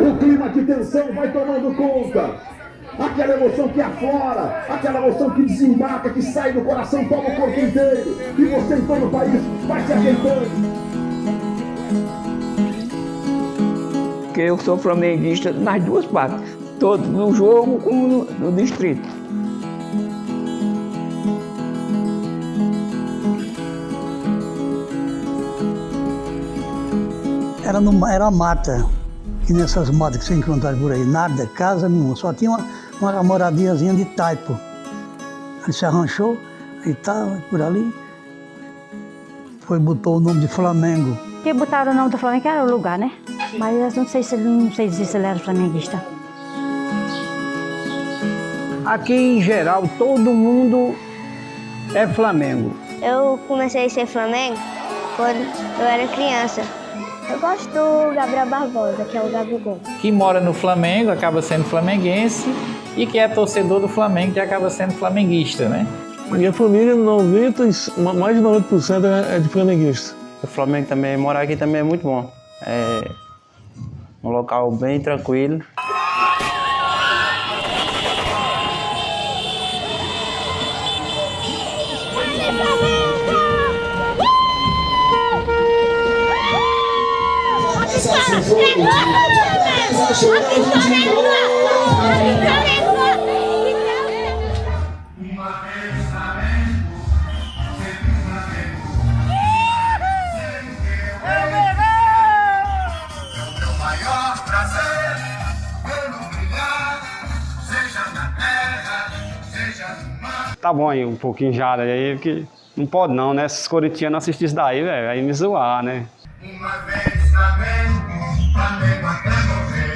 O clima de tensão vai tomando conta. Aquela emoção que aflora, aquela emoção que desembarca, que sai do coração, toma o corpo inteiro. E você em todo o país vai se ajeitando. Porque eu sou flamenguista nas duas partes, tanto no jogo como no, no distrito. Era, numa, era mata, que nessas matas que você encontra por aí, nada, casa nenhuma, só tinha uma, uma moradiazinha de taipo. Ele se arranchou e estava por ali, foi botou o nome de Flamengo. Que botaram o nome do Flamengo era o lugar, né? Mas eu não sei se ele, não sei dizer se ele era flamenguista. Aqui em geral todo mundo é Flamengo. Eu comecei a ser Flamengo quando eu era criança. Eu gosto do Gabriel Barbosa, que é o Gabigol. Que mora no Flamengo acaba sendo flamenguense e que é torcedor do Flamengo que acaba sendo flamenguista, né? Minha família, 90, mais de 90% é de flamenguista. O Flamengo também, morar aqui também é muito bom. É um local bem tranquilo. Tá bom aí, um pouquinho já aí, porque não pode não, né? Esses corintianos assistirem isso daí, velho, aí me zoar, né? Uma vez Flamengo, Flamengo, Vale,